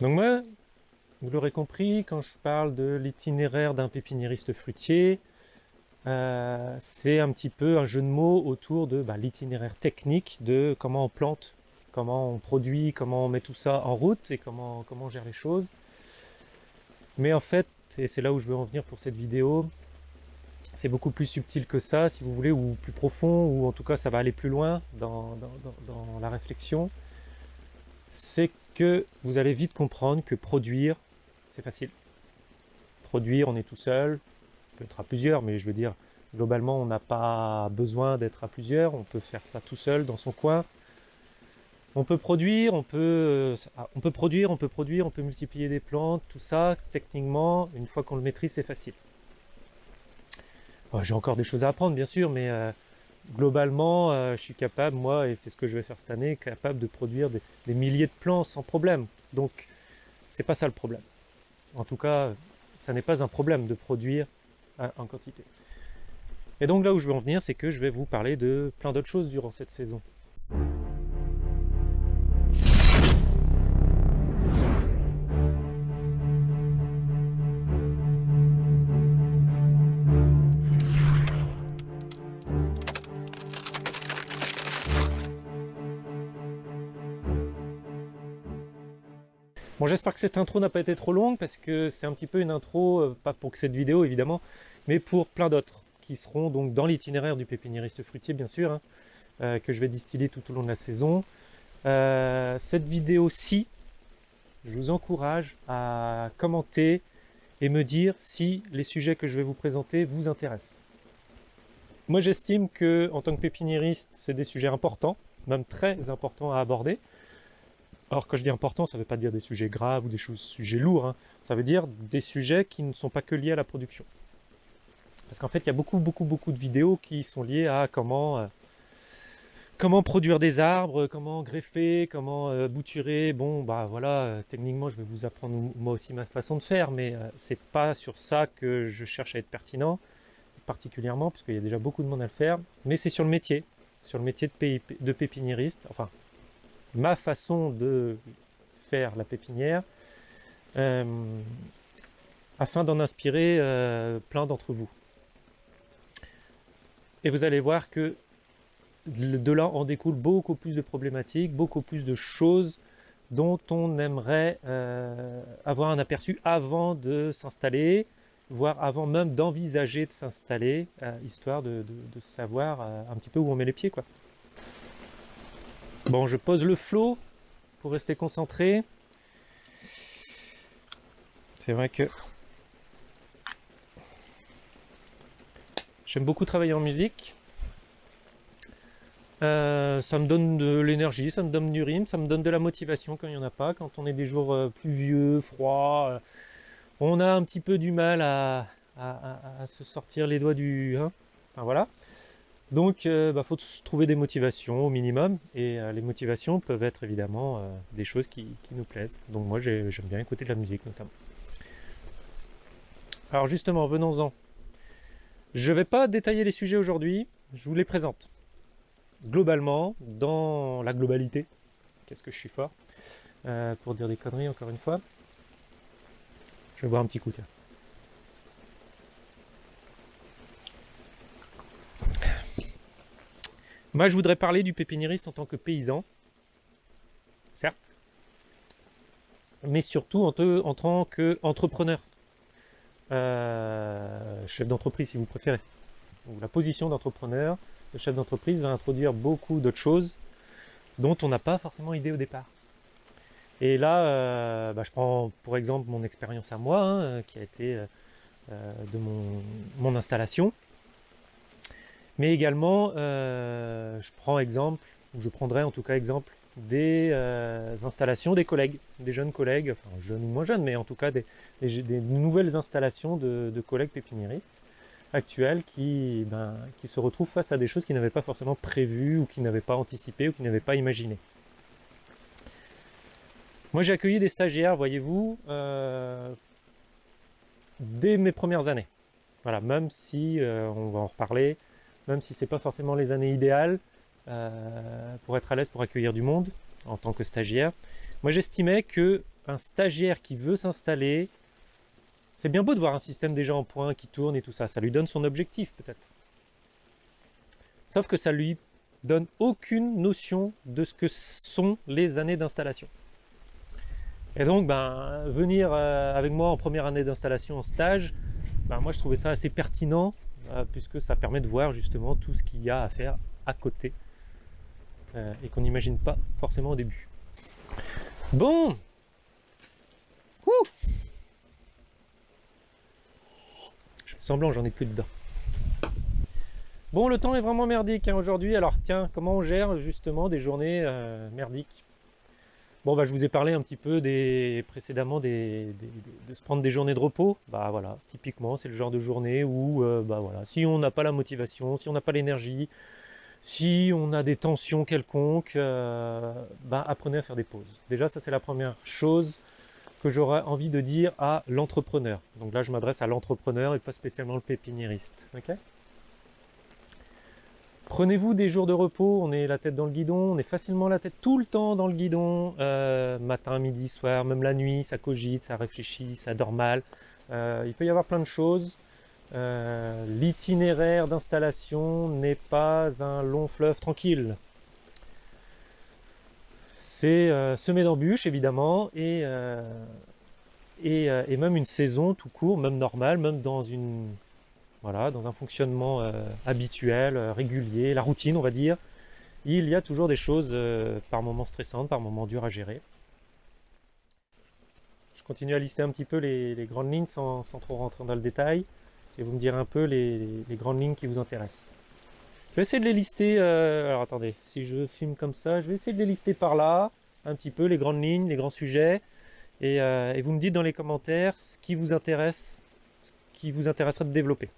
Donc moi, vous l'aurez compris, quand je parle de l'itinéraire d'un pépiniériste fruitier, euh, c'est un petit peu un jeu de mots autour de bah, l'itinéraire technique de comment on plante, comment on produit, comment on met tout ça en route et comment, comment on gère les choses. Mais en fait, et c'est là où je veux en venir pour cette vidéo, c'est beaucoup plus subtil que ça, si vous voulez, ou plus profond, ou en tout cas ça va aller plus loin dans, la réflexion. C'est que vous allez vite comprendre que produire, c'est facile. Produire, on est tout seul, on peut être à plusieurs, mais je veux dire, globalement, on n'a pas besoin d'être à plusieurs, on peut faire ça tout seul dans son coin. On peut produire, on peut, euh, on peut produire, on peut produire, on peut multiplier des plantes, tout ça, techniquement, une fois qu'on le maîtrise, c'est facile. J'ai encore des choses à apprendre, bien sûr, mais euh, globalement, euh, je suis capable, moi, et c'est ce que je vais faire cette année, capable de produire des, milliers de plants sans problème. Donc, c'est pas ça le problème. En tout cas, ça n'est pas un problème de produire en quantité. Et donc là où je veux en venir, c'est que je vais vous parler de plein d'autres choses durant cette saison. Bon, j'espère que cette intro n'a pas été trop longue parce que c'est un petit peu une intro, euh, pas pour cette vidéo évidemment, mais pour plein d'autres qui seront donc dans l'itinéraire du pépiniériste fruitier bien sûr, hein, euh, que je vais distiller tout au long de la saison. Euh, cette vidéo-ci, je vous encourage à commenter et me dire si les sujets que je vais vous présenter vous intéressent. Moi j'estime que en tant que pépiniériste, c'est des sujets importants, même très importants à aborder, alors quand je dis important, ça ne veut pas dire des sujets graves ou des sujets lourds, hein. ça veut dire des sujets qui ne sont pas que liés à la production. Parce qu'en fait, il y a beaucoup, beaucoup, beaucoup de vidéos qui sont liées à comment, euh, comment produire des arbres, comment greffer, comment euh, bouturer. Bon, bah voilà, euh, techniquement, je vais vous apprendre moi aussi ma façon de faire, mais c'est pas sur ça que je cherche à être pertinent, particulièrement, parce qu'il y a déjà beaucoup de monde à le faire, mais c'est sur le métier, sur le métier de pépiniériste, enfin, ma façon de faire la pépinière, euh, afin d'en inspirer euh, plein d'entre vous. Et vous allez voir que de là en découle beaucoup plus de problématiques, beaucoup plus de choses dont on aimerait euh, avoir un aperçu avant de s'installer, voire avant même d'envisager de s'installer, histoire de, savoir un petit peu où on met les pieds. Bon, je pose le flot pour rester concentré. C'est vrai que j'aime beaucoup travailler en musique. Euh, ça me donne de l'énergie, ça me donne du rime, ça me donne de la motivation quand il n'y en a pas, quand on est des jours euh, pluvieux, froids. Euh, on a un petit peu du mal à, se sortir les doigts du... Hein enfin voilà. Donc, il euh, bah, faut trouver des motivations au minimum, et euh, les motivations peuvent être évidemment euh, des choses qui, nous plaisent. Donc moi, j'aime bien écouter de la musique notamment. Alors justement, venons-en. Je ne vais pas détailler les sujets aujourd'hui, je vous les présente. Globalement, dans la globalité, qu'est-ce que je suis fort, pour dire des conneries encore une fois. Je vais boire un petit coup, tiens. Moi, je voudrais parler du pépiniériste en tant que paysan, certes, mais surtout en, tant qu'entrepreneur, euh, chef d'entreprise si vous préférez. la position d'entrepreneur, le chef d'entreprise va introduire beaucoup d'autres choses dont on n'a pas forcément idée au départ. Et là, euh, bah, je prends pour exemple mon expérience à moi, hein, qui a été euh, de mon installation. Mais également, euh, je prends exemple, ou je prendrai en tout cas exemple, des euh, installations des collègues, des jeunes collègues, enfin jeunes ou moins jeunes, mais en tout cas des, nouvelles installations de, collègues pépiniéristes actuels qui, ben, qui se retrouvent face à des choses qu'ils n'avaient pas forcément prévues, ou qu'ils n'avaient pas anticipées, ou qu'ils n'avaient pas imaginées. Moi j'ai accueilli des stagiaires, voyez-vous, euh, dès mes premières années. Voilà, même si, on va en reparler, même si ce n'est pas forcément les années idéales euh, pour être à l'aise pour accueillir du monde en tant que stagiaire. Moi j'estimais que un stagiaire qui veut s'installer, c'est bien beau de voir un système déjà en point qui tourne et tout ça, ça lui donne son objectif peut-être. Sauf que ça lui donne aucune notion de ce que sont les années d'installation. Et donc, ben, venir euh, avec moi en première année d'installation en stage, ben, moi je trouvais ça assez pertinent, puisque ça permet de voir justement tout ce qu'il y a à faire à côté, euh, et qu'on n'imagine pas forcément au début. Bon Je fais semblant, j'en ai plus dedans. Bon, le temps est vraiment merdique hein, aujourd'hui. Alors tiens, comment on gère justement des journées euh, merdiques? Bon, bah, je vous ai parlé un petit peu des, précédemment des, de se prendre des journées de repos. Bah voilà, typiquement, c'est le genre de journée où, euh, bah voilà, si on n'a pas la motivation, si on n'a pas l'énergie, si on a des tensions quelconques, euh, bah apprenez à faire des pauses. Déjà, ça c'est la première chose que j'aurais envie de dire à l'entrepreneur. Donc là, je m'adresse à l'entrepreneur et pas spécialement le pépiniériste. ok? Prenez-vous des jours de repos, on est la tête dans le guidon, on est facilement la tête tout le temps dans le guidon, euh, matin, midi, soir, même la nuit, ça cogite, ça réfléchit, ça dort mal. Euh, il peut y avoir plein de choses. Euh, l'itinéraire d'installation n'est pas un long fleuve tranquille. C'est semé d'embûches évidemment et, et même une saison tout court, même normale, même dans une dans un fonctionnement euh, habituel, euh, régulier, la routine on va dire, il y a toujours des choses euh, par moments stressantes, par moments dures à gérer. Je continue à lister un petit peu les, grandes lignes sans, trop rentrer dans le détail, et vous me direz un peu les, grandes lignes qui vous intéressent. Je vais essayer de les lister, alors attendez, si je filme comme ça, je vais essayer de les lister par là, un petit peu, les grandes lignes, les grands sujets, et, et vous me dites dans les commentaires ce qui vous intéresse, ce qui vous intéresserait de développer.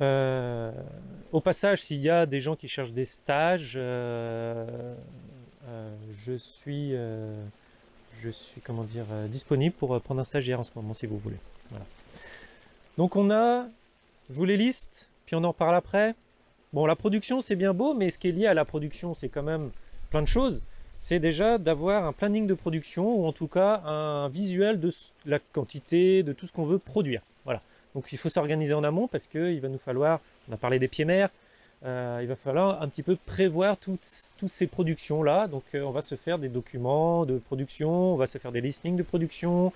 Euh, au passage, s'il y a des gens qui cherchent des stages, euh, euh, je suis, disponible pour prendre un stagiaire en ce moment si vous voulez. Donc on a, je vous les liste, puis on en parle après. Bon, la production c'est bien beau, mais ce qui est lié à la production, c'est quand même plein de choses. C'est déjà d'avoir un planning de production ou en tout cas un visuel de la quantité, de tout ce qu'on veut produire. Voilà. Donc il faut s'organiser en amont parce qu'il va nous falloir, on a parlé des pieds mers, euh, il va falloir un petit peu prévoir toutes, ces productions-là. Donc euh, on va se faire des documents de production, on va se faire des listings de production.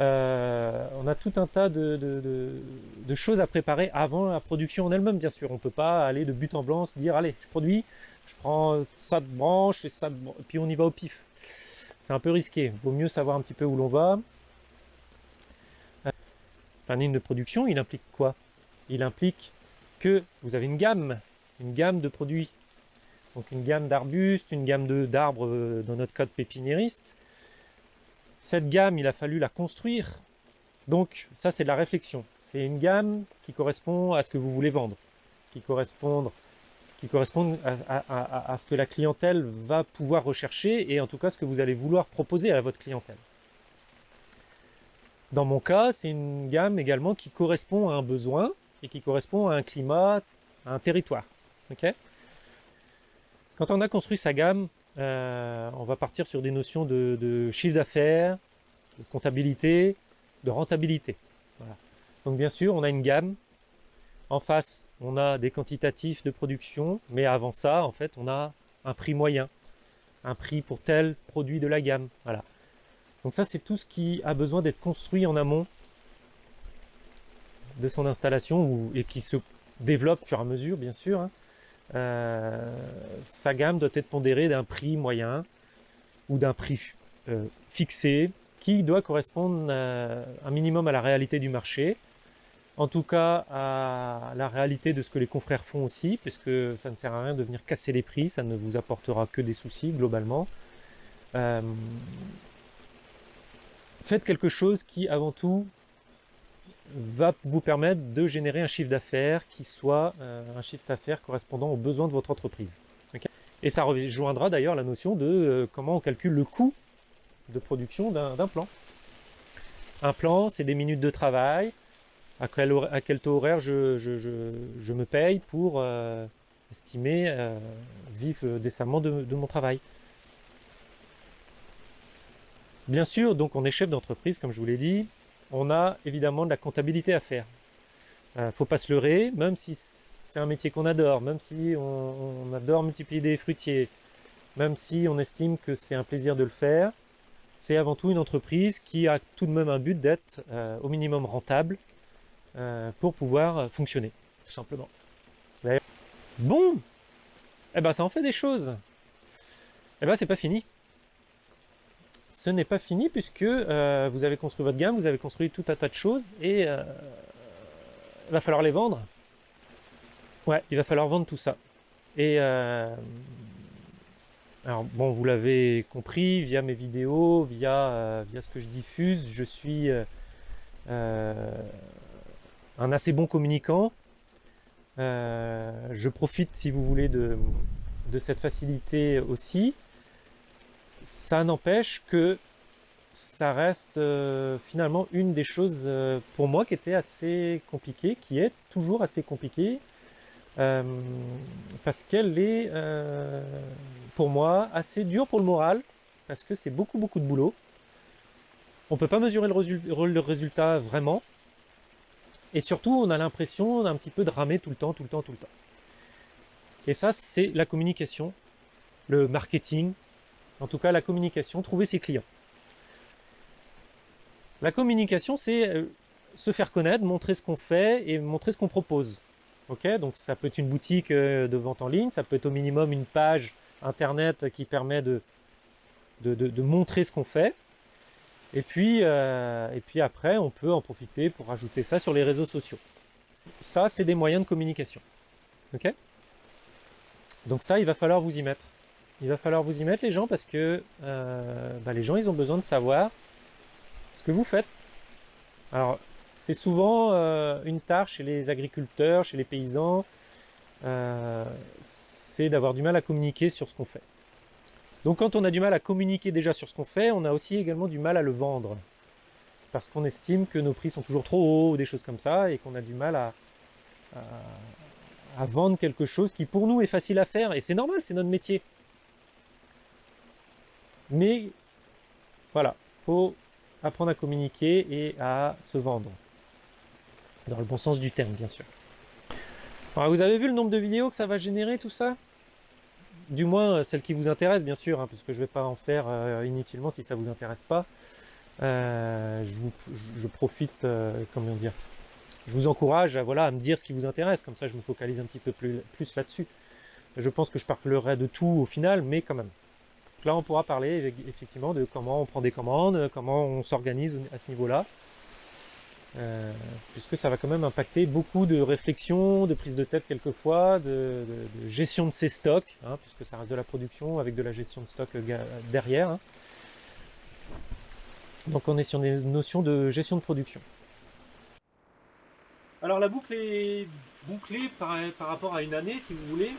Euh, on a tout un tas de, choses à préparer avant la production en elle-même, bien sûr. On ne peut pas aller de but en blanc, se dire, allez, je produis, je prends ça de branche et ça de... et puis on y va au pif. C'est un peu risqué. Vaut mieux savoir un petit peu où l'on va. Planning de production, il implique quoi? Il implique que vous avez une gamme, une gamme de produits. Donc une gamme d'arbustes, une gamme d'arbres euh, dans notre code pépiniériste. Cette gamme, il a fallu la construire. Donc ça, c'est de la réflexion. C'est une gamme qui correspond à ce que vous voulez vendre, qui correspond, qui correspond à, à ce que la clientèle va pouvoir rechercher et en tout cas ce que vous allez vouloir proposer à votre clientèle. Dans mon cas, c'est une gamme également qui correspond à un besoin et qui correspond à un climat, à un territoire. Quand on a construit sa gamme, euh, on va partir sur des notions de, chiffre d'affaires, de comptabilité, de rentabilité. Donc bien sûr, on a une gamme. En face, on a des quantitatifs de production, mais avant ça, en fait, on a un prix moyen, un prix pour tel produit de la gamme. Voilà. Donc ça, c'est tout ce qui a besoin d'être construit en amont de son installation et qui se développe au fur et à mesure, bien sûr. Hein. Euh, sa gamme doit être pondérée d'un prix moyen ou d'un prix euh, fixé qui doit correspondre euh, un minimum à la réalité du marché, en tout cas à la réalité de ce que les confrères font aussi, puisque ça ne sert à rien de venir casser les prix, ça ne vous apportera que des soucis globalement. Faites quelque chose qui, avant tout, va vous permettre de générer un chiffre d'affaires qui soit euh, un chiffre d'affaires correspondant aux besoins de votre entreprise. Et ça rejoindra d'ailleurs la notion de euh, comment on calcule le coût de production d'un plan. Un plan, c'est des minutes de travail, à quel, quel taux horaire je, me paye pour euh, estimer vivre décemment de mon travail. Bien sûr, donc on est chef d'entreprise, comme je vous l'ai dit, on a évidemment de la comptabilité à faire. Euh, faut pas se leurrer, même si c'est un métier qu'on adore, même si on, adore multiplier des fruitiers, même si on estime que c'est un plaisir de le faire, c'est avant tout une entreprise qui a tout de même un but d'être euh, au minimum rentable euh, pour pouvoir fonctionner, tout simplement. Bon, eh ben ça en fait des choses. Eh ben c'est pas fini. Ce n'est pas fini puisque euh, vous avez construit votre gamme, vous avez construit tout un tas de choses et il va falloir les vendre. Ouais, il va falloir vendre tout ça. Et alors bon, vous l'avez compris via mes vidéos, via, euh, via ce que je diffuse, je suis euh, euh, un assez bon communicant. je profite, si vous voulez, de, de cette facilité aussi. Ça n'empêche que ça reste finalement une des choses pour moi qui était assez compliquée, qui est toujours assez compliquée, euh, parce qu'elle est, euh, pour moi, assez dure pour le moral, parce que c'est beaucoup beaucoup de boulot. On peut pas mesurer le, résultat vraiment, et surtout on a l'impression d'un petit peu de ramer tout le temps, tout le temps, tout le temps. Et ça, c'est la communication, le marketing, en tout cas la communication, trouver ses clients. La communication, c'est euh, se faire connaître, montrer ce qu'on fait et montrer ce qu'on propose. Ok, donc ça peut être une boutique euh, de vente en ligne, ça peut être au minimum une page internet qui permet de, de, montrer ce qu'on fait. Et puis, euh, et puis après, on peut en profiter pour ajouter ça sur les réseaux sociaux. Ça, c'est des moyens de communication. Ok? Donc ça, il va falloir vous y mettre. Il va falloir vous y mettre les gens parce que euh, bah, les gens, ils ont besoin de savoir ce que vous faites. Alors, c'est souvent euh, une tare chez les agriculteurs, chez les paysans, euh, c'est d'avoir du mal à communiquer sur ce qu'on fait. Donc quand on a du mal à communiquer déjà sur ce qu'on fait, on a aussi également du mal à le vendre. Parce qu'on estime que nos prix sont toujours trop hauts, ou des choses comme ça, et qu'on a du mal à, à vendre quelque chose qui pour nous est facile à faire. Et c'est normal, c'est notre métier. Mais voilà, faut apprendre à communiquer et à se vendre dans le bon sens du terme bien sûr. Alors, vous avez vu le nombre de vidéos que ça va générer tout ça? Du moins euh, celles qui vous intéressent bien sûr, hein, parce que je ne vais pas en faire euh, inutilement si ça vous intéresse pas. Euh, je, profite, comment dire, je vous encourage à, voilà, à me dire ce qui vous intéresse, comme ça je me focalise un petit peu plus, plus là-dessus. Je pense que je parlerai de tout au final, mais quand même. Là on pourra parler effectivement de comment on prend des commandes, comment on s'organise à ce niveau-là. Euh, puisque ça va quand même impacter beaucoup de réflexion, de prise de tête quelquefois, de, gestion de ses stocks, hein, puisque ça reste de la production avec de la gestion de stock euh, derrière. Hein. Donc on est sur des notions de gestion de production. Alors la boucle est bouclée par, rapport à une année, si vous voulez,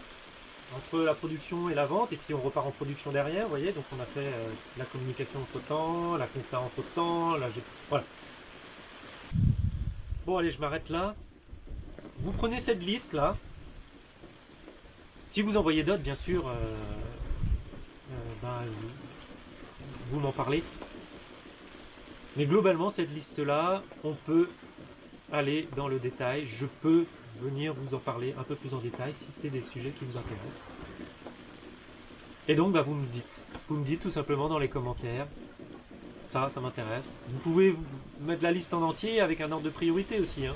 entre la production et la vente, et puis on repart en production derrière, vous voyez, donc on a fait euh, la communication entre temps, la conférence entre temps, la... voilà. Bon, allez, je m'arrête là. Vous prenez cette liste là. Si vous envoyez d'autres, bien sûr, euh, euh, ben, vous m'en parlez. Mais globalement, cette liste-là, on peut aller dans le détail. Je peux venir vous en parler un peu plus en détail si c'est des sujets qui vous intéressent. Et donc, bah, vous me dites. Vous me dites tout simplement dans les commentaires ça, ça m'intéresse. Vous pouvez mettre la liste en entier avec un ordre de priorité aussi, hein.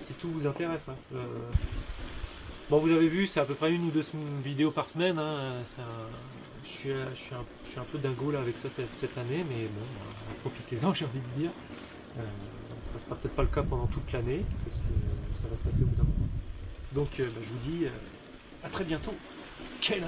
si tout vous intéresse. Hein. Euh, bon, vous avez vu, c'est à peu près une ou deux vidéos par semaine. Hein. Je, suis, un, peu dingo là avec ça cette, année, mais bon, bah, profitez-en, j'ai envie de dire. Euh, ça sera peut-être pas le cas pendant toute l'année, ça reste assez au bout d'un moment. Donc, euh, bah, je vous dis à très bientôt. Quelle